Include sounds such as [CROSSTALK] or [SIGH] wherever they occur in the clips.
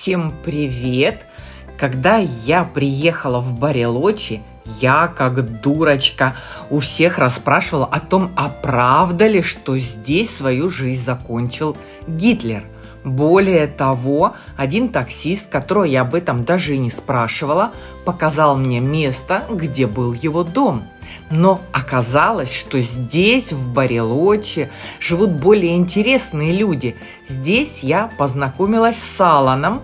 Всем привет! Когда я приехала в Барелочи, я, как дурочка, у всех расспрашивала о том, а правда ли, что здесь свою жизнь закончил Гитлер. Более того, один таксист, которого я об этом даже и не спрашивала, показал мне место, где был его дом – но оказалось, что здесь, в Барелоче, живут более интересные люди. Здесь я познакомилась с Аланом,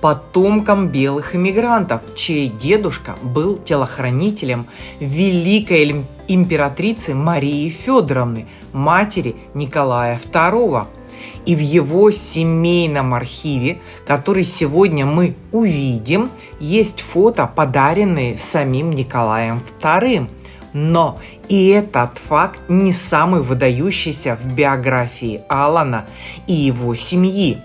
потомком белых иммигрантов, чей дедушка был телохранителем великой императрицы Марии Федоровны, матери Николая II. И в его семейном архиве, который сегодня мы увидим, есть фото, подаренные самим Николаем II – но и этот факт не самый выдающийся в биографии Алана и его семьи.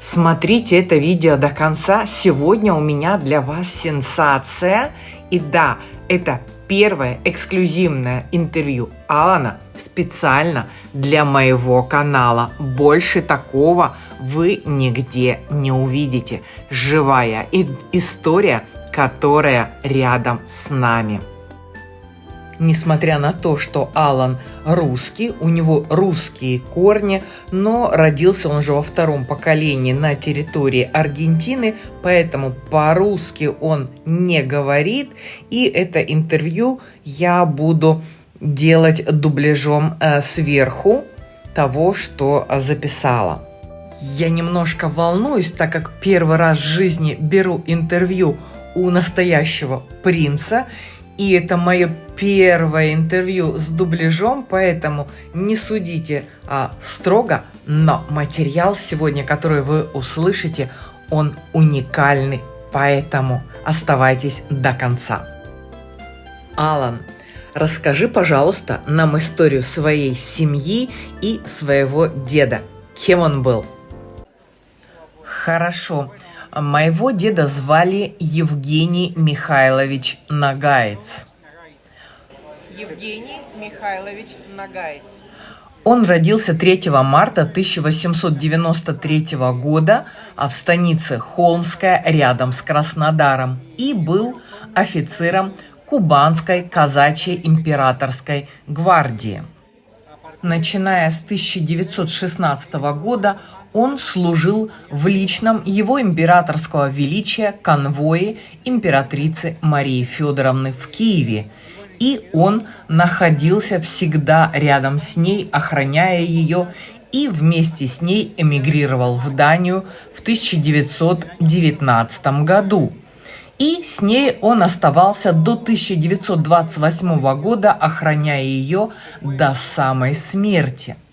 Смотрите это видео до конца. Сегодня у меня для вас сенсация. И да, это первое эксклюзивное интервью Алана специально для моего канала. Больше такого вы нигде не увидите. Живая история, которая рядом с нами несмотря на то, что Алан русский, у него русские корни, но родился он же во втором поколении на территории Аргентины, поэтому по-русски он не говорит, и это интервью я буду делать дубляжом э, сверху того, что записала. Я немножко волнуюсь, так как первый раз в жизни беру интервью у настоящего принца, и это мое первое интервью с дубляжом, поэтому не судите а, строго, но материал сегодня, который вы услышите, он уникальный, поэтому оставайтесь до конца. Алан, расскажи, пожалуйста, нам историю своей семьи и своего деда. Кем он был? Хорошо. Моего деда звали Евгений Михайлович Нагаец. Евгений Михайлович Нагаец. Он родился 3 марта 1893 года в станице Холмская рядом с Краснодаром и был офицером Кубанской казачьей императорской гвардии. Начиная с 1916 года он служил в личном его императорского величия конвое императрицы Марии Федоровны в Киеве, и он находился всегда рядом с ней, охраняя ее, и вместе с ней эмигрировал в Данию в 1919 году. И с ней он оставался до 1928 года, охраняя ее до самой смерти –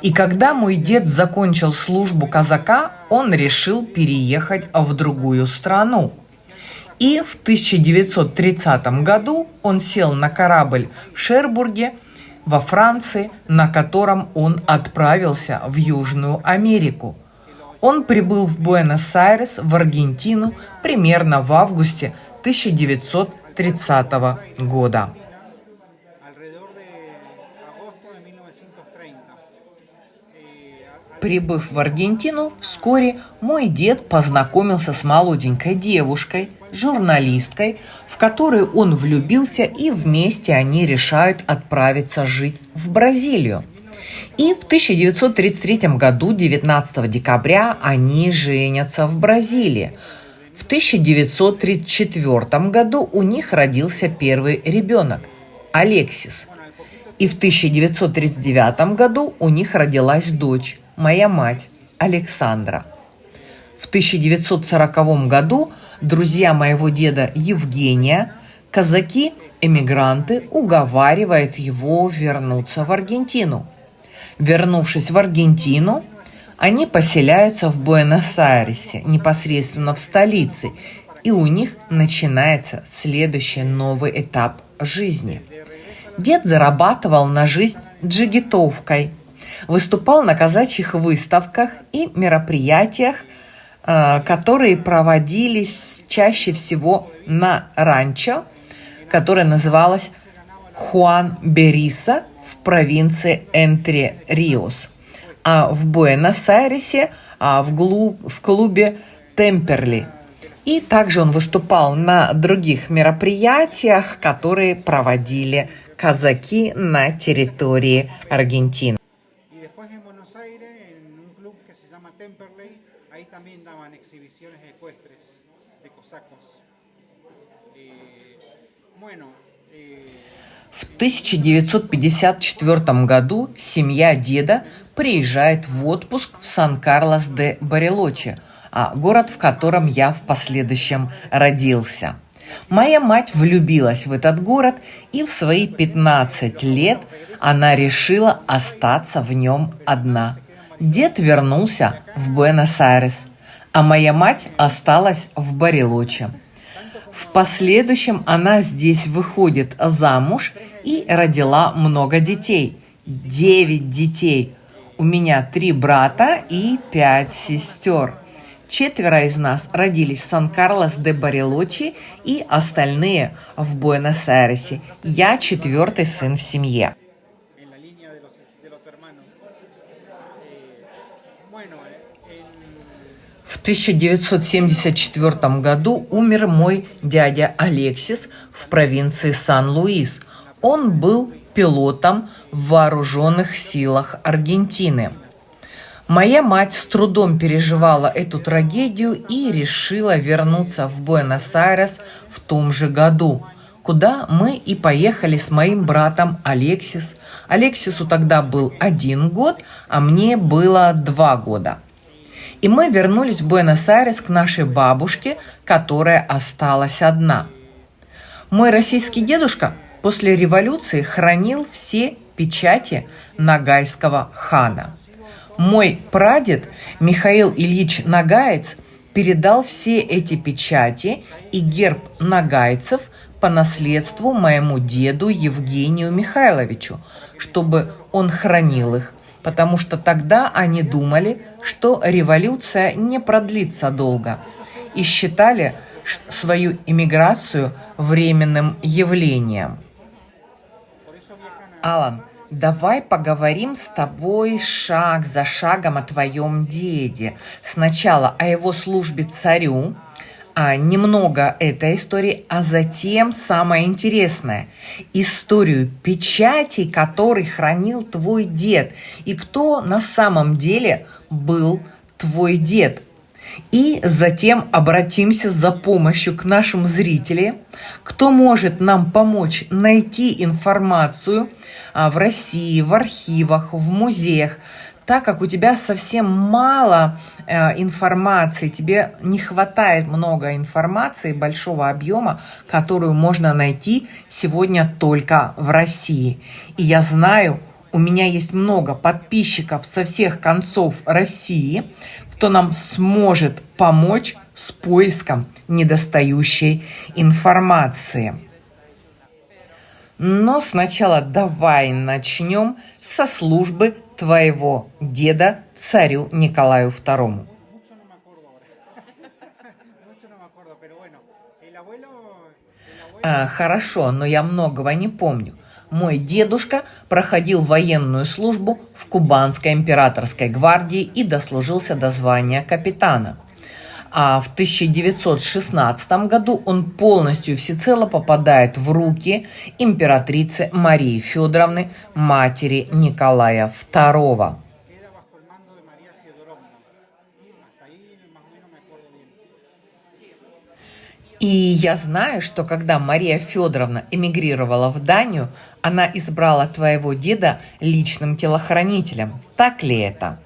и когда мой дед закончил службу казака, он решил переехать в другую страну. И в 1930 году он сел на корабль в Шербурге во Франции, на котором он отправился в Южную Америку. Он прибыл в Буэнос-Айрес, в Аргентину, примерно в августе 1930 года. Прибыв в Аргентину, вскоре мой дед познакомился с молоденькой девушкой, журналисткой, в которую он влюбился, и вместе они решают отправиться жить в Бразилию. И в 1933 году, 19 декабря, они женятся в Бразилии. В 1934 году у них родился первый ребенок – Алексис. И в 1939 году у них родилась дочь моя мать Александра. В 1940 году друзья моего деда Евгения, казаки-эмигранты, уговаривают его вернуться в Аргентину. Вернувшись в Аргентину, они поселяются в Буэнос-Айресе, непосредственно в столице, и у них начинается следующий новый этап жизни. Дед зарабатывал на жизнь джигитовкой – выступал на казачьих выставках и мероприятиях, э, которые проводились чаще всего на ранчо, которое называлось Хуан Бериса в провинции Энтре-Риос. А в Буэнос-Айресе, а в, глу, в клубе Темперли. И также он выступал на других мероприятиях, которые проводили казаки на территории Аргентины. В 1954 году семья деда приезжает в отпуск в Сан-Карлос-де-Барелочи, а город, в котором я в последующем родился. Моя мать влюбилась в этот город, и в свои 15 лет она решила остаться в нем одна. Дед вернулся в Буэнос-Айрес, а моя мать осталась в Барелоче. В последующем она здесь выходит замуж и родила много детей. Девять детей. У меня три брата и пять сестер. Четверо из нас родились в Сан-Карлос-де-Барелочи и остальные в Буэнос-Айресе. Я четвертый сын в семье. В 1974 году умер мой дядя Алексис в провинции Сан-Луис. Он был пилотом в вооруженных силах Аргентины. Моя мать с трудом переживала эту трагедию и решила вернуться в Буэнос-Айрес в том же году, куда мы и поехали с моим братом Алексис. Алексису тогда был один год, а мне было два года – и мы вернулись в Буэнос-Айрес к нашей бабушке, которая осталась одна. Мой российский дедушка после революции хранил все печати Нагайского хана. Мой прадед Михаил Ильич Нагаец передал все эти печати и герб нагайцев по наследству моему деду Евгению Михайловичу, чтобы он хранил их потому что тогда они думали, что революция не продлится долго и считали свою иммиграцию временным явлением. Алан, давай поговорим с тобой шаг за шагом о твоем деде. Сначала о его службе царю, а, немного этой истории, а затем самое интересное – историю печати, который хранил твой дед, и кто на самом деле был твой дед. И затем обратимся за помощью к нашим зрителям, кто может нам помочь найти информацию а, в России, в архивах, в музеях, так как у тебя совсем мало э, информации, тебе не хватает много информации, большого объема, которую можно найти сегодня только в России. И я знаю, у меня есть много подписчиков со всех концов России, кто нам сможет помочь с поиском недостающей информации. Но сначала давай начнем со службы твоего деда царю Николаю II. А, хорошо, но я многого не помню. Мой дедушка проходил военную службу в Кубанской императорской гвардии и дослужился до звания капитана – а в 1916 году он полностью всецело попадает в руки императрицы Марии Федоровны, матери Николая II. И я знаю, что когда Мария Федоровна эмигрировала в Данию, она избрала твоего деда личным телохранителем. Так ли это?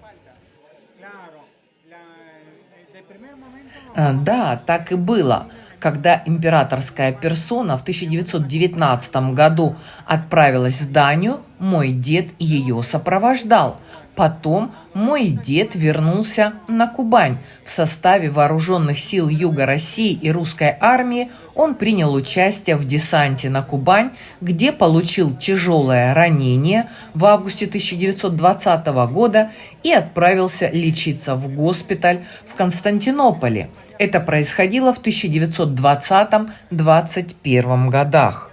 Э, да, так и было. Когда императорская персона в 1919 году отправилась в Данию, мой дед ее сопровождал. Потом мой дед вернулся на Кубань. В составе вооруженных сил Юга России и русской армии он принял участие в десанте на Кубань, где получил тяжелое ранение в августе 1920 года и отправился лечиться в госпиталь в Константинополе. Это происходило в 1920-21 годах.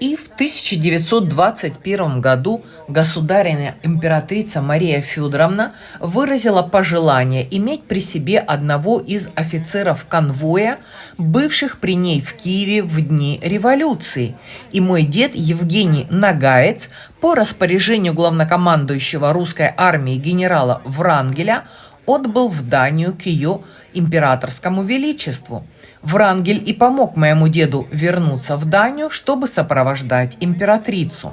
И в 1921 году государыня императрица Мария Федоровна выразила пожелание иметь при себе одного из офицеров конвоя, бывших при ней в Киеве в дни революции. И мой дед Евгений Нагаец по распоряжению главнокомандующего русской армии генерала Врангеля отбыл в Данию к ее императорскому величеству – Врангель и помог моему деду вернуться в Данию, чтобы сопровождать императрицу.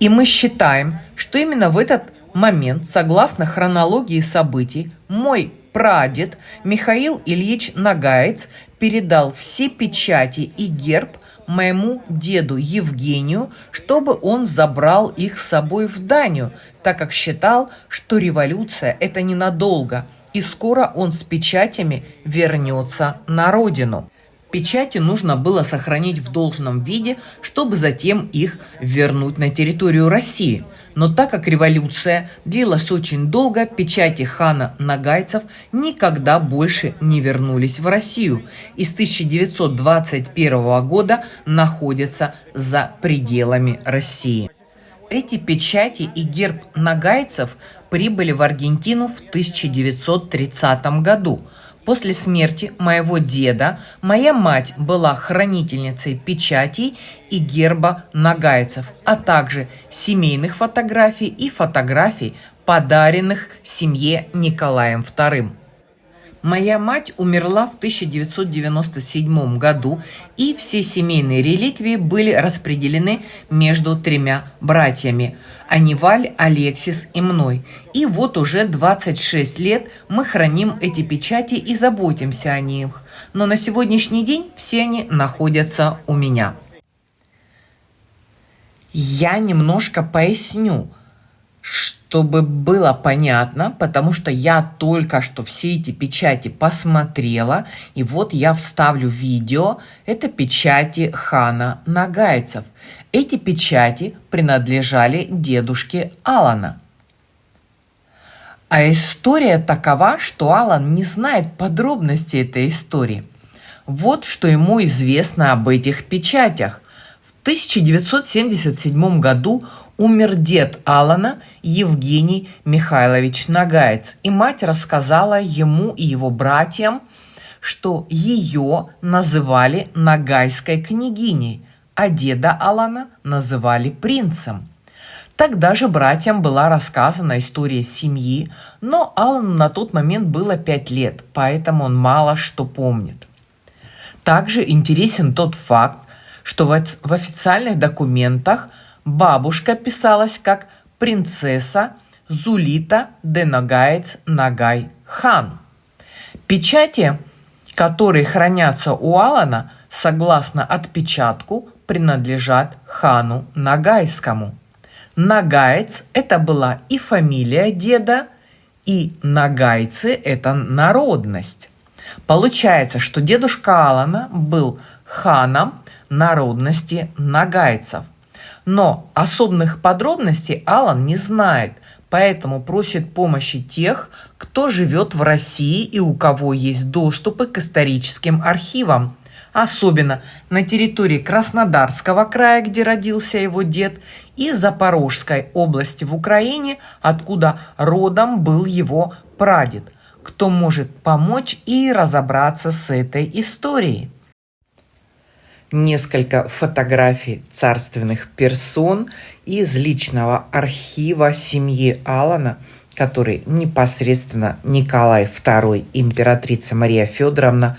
И мы считаем, что именно в этот момент, согласно хронологии событий, мой прадед Михаил Ильич Нагаец передал все печати и герб моему деду Евгению, чтобы он забрал их с собой в Данию, так как считал, что революция – это ненадолго – и скоро он с печатями вернется на родину. Печати нужно было сохранить в должном виде, чтобы затем их вернуть на территорию России. Но так как революция длилась очень долго, печати хана Нагайцев никогда больше не вернулись в Россию и с 1921 года находятся за пределами России. Эти печати и герб нагайцев прибыли в Аргентину в 1930 году. После смерти моего деда моя мать была хранительницей печатей и герба нагайцев, а также семейных фотографий и фотографий, подаренных семье Николаем II. Моя мать умерла в 1997 году, и все семейные реликвии были распределены между тремя братьями – Аниваль, Алексис и мной. И вот уже 26 лет мы храним эти печати и заботимся о них. Но на сегодняшний день все они находятся у меня. Я немножко поясню, чтобы было понятно, потому что я только что все эти печати посмотрела, и вот я вставлю видео. Это печати хана Нагайцев. Эти печати принадлежали дедушке Алана. А история такова, что Алан не знает подробностей этой истории. Вот что ему известно об этих печатях. В 1977 году умер дед Алана Евгений Михайлович Нагаец, и мать рассказала ему и его братьям, что ее называли Нагайской княгиней, а деда Алана называли принцем. Тогда же братьям была рассказана история семьи, но Алану на тот момент было пять лет, поэтому он мало что помнит. Также интересен тот факт, что в официальных документах – Бабушка писалась как принцесса Зулита де Нагаец Нагай хан. Печати, которые хранятся у Алана, согласно отпечатку, принадлежат хану Нагайскому. Нагаец – это была и фамилия деда, и нагайцы – это народность. Получается, что дедушка Алана был ханом народности нагайцев – но особых подробностей Алан не знает, поэтому просит помощи тех, кто живет в России и у кого есть доступы к историческим архивам. Особенно на территории Краснодарского края, где родился его дед, и Запорожской области в Украине, откуда родом был его прадед. Кто может помочь и разобраться с этой историей? Несколько фотографий царственных персон из личного архива семьи Алана, который непосредственно Николай II и императрица Мария Федоровна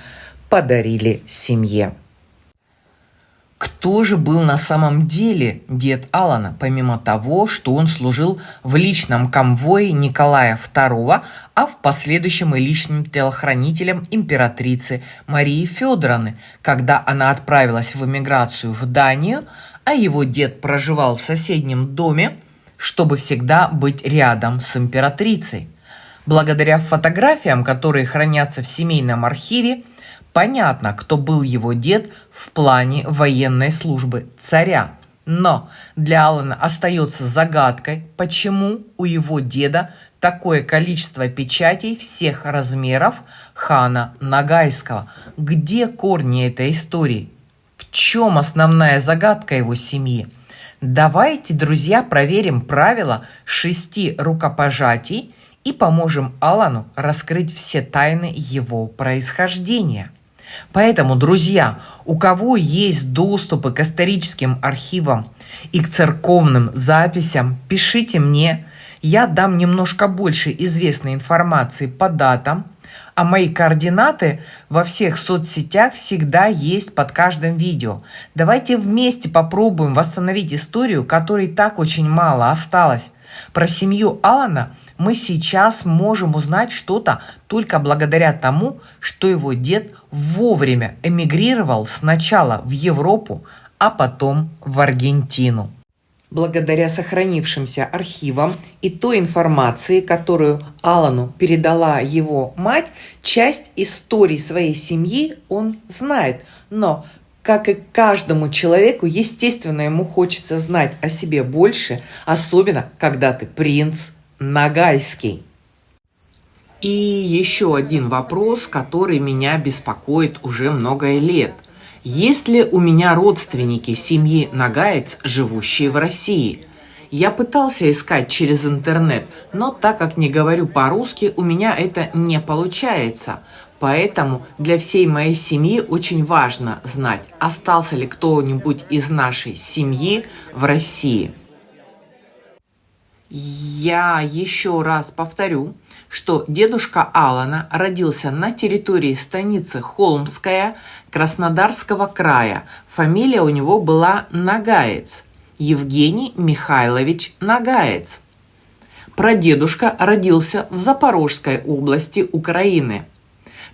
подарили семье. Кто же был на самом деле дед Алана, помимо того, что он служил в личном конвое Николая II, а в последующем и личным телохранителем императрицы Марии Федоровны, когда она отправилась в эмиграцию в Данию, а его дед проживал в соседнем доме, чтобы всегда быть рядом с императрицей. Благодаря фотографиям, которые хранятся в семейном архиве, Понятно, кто был его дед в плане военной службы царя. Но для Алана остается загадкой, почему у его деда такое количество печатей всех размеров хана Нагайского. Где корни этой истории? В чем основная загадка его семьи? Давайте, друзья, проверим правила шести рукопожатий и поможем Алану раскрыть все тайны его происхождения. Поэтому, друзья, у кого есть доступы к историческим архивам и к церковным записям, пишите мне. Я дам немножко больше известной информации по датам, а мои координаты во всех соцсетях всегда есть под каждым видео. Давайте вместе попробуем восстановить историю, которой так очень мало осталось. Про семью Алана мы сейчас можем узнать что-то только благодаря тому, что его дед вовремя эмигрировал сначала в Европу, а потом в Аргентину. Благодаря сохранившимся архивам и той информации, которую Алану передала его мать, часть истории своей семьи он знает. Но, как и каждому человеку, естественно, ему хочется знать о себе больше, особенно когда ты принц Нагайский. И еще один вопрос, который меня беспокоит уже много лет. Есть ли у меня родственники семьи Нагаец, живущие в России? Я пытался искать через интернет, но так как не говорю по-русски, у меня это не получается. Поэтому для всей моей семьи очень важно знать, остался ли кто-нибудь из нашей семьи в России. Я еще раз повторю, что дедушка Алана родился на территории станицы Холмская Краснодарского края. Фамилия у него была Нагаец. Евгений Михайлович Нагаец. Прадедушка родился в Запорожской области Украины.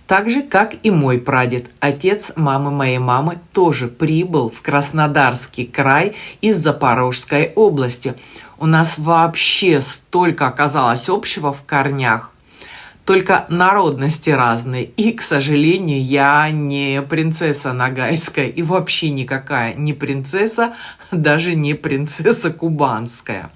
Так же, как и мой прадед, отец мамы моей мамы, тоже прибыл в Краснодарский край из Запорожской области. У нас вообще столько оказалось общего в корнях. Только народности разные. И, к сожалению, я не принцесса Нагайская. И вообще никакая не принцесса, [LAUGHS] даже не принцесса Кубанская.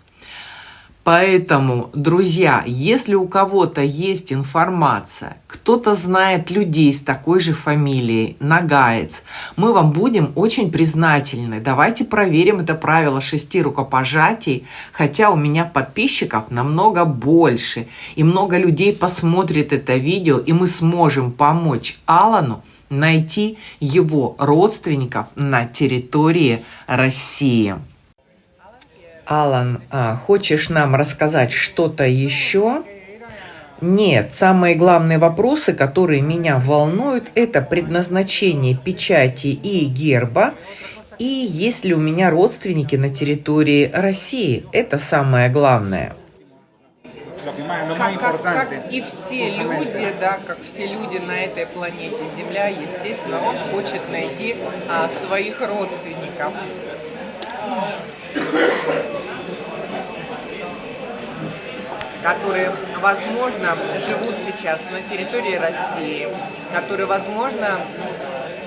Поэтому, друзья, если у кого-то есть информация, кто-то знает людей с такой же фамилией, Нагаец, мы вам будем очень признательны. Давайте проверим это правило шести рукопожатий, хотя у меня подписчиков намного больше, и много людей посмотрит это видео, и мы сможем помочь Алану найти его родственников на территории России. Алан, а, хочешь нам рассказать что-то еще? Нет, самые главные вопросы, которые меня волнуют, это предназначение печати и герба, и есть ли у меня родственники на территории России. Это самое главное. Как, как, как и все люди, да, как все люди на этой планете Земля, естественно, он хочет найти а, своих родственников которые, возможно, живут сейчас на территории России, которые, возможно,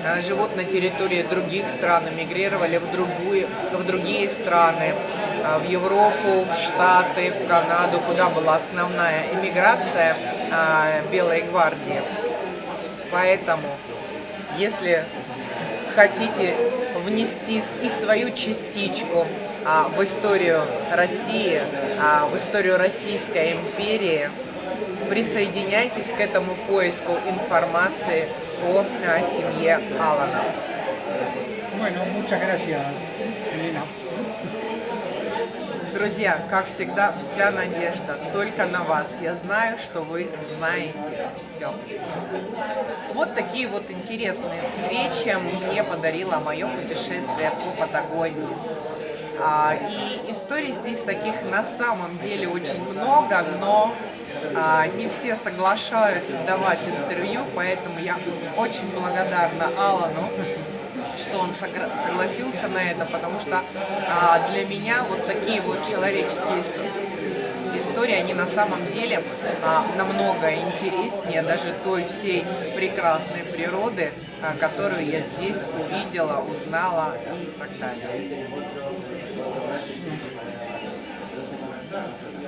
э, живут на территории других стран, эмигрировали в, другую, в другие страны, э, в Европу, в Штаты, в Канаду, куда была основная эмиграция э, Белой гвардии. Поэтому, если хотите внести и свою частичку а, в историю России, в историю Российской империи. Присоединяйтесь к этому поиску информации о а, семье Алана. Друзья, как всегда, вся надежда только на вас. Я знаю, что вы знаете все. Вот такие вот интересные встречи мне подарило мое путешествие по Патагонии. А, и историй здесь таких на самом деле очень много, но а, не все соглашаются давать интервью, поэтому я очень благодарна Алану, что он согласился на это, потому что а, для меня вот такие вот человеческие истории, истории, они на самом деле намного интереснее даже той всей прекрасной природы, которую я здесь увидела, узнала и так далее. that.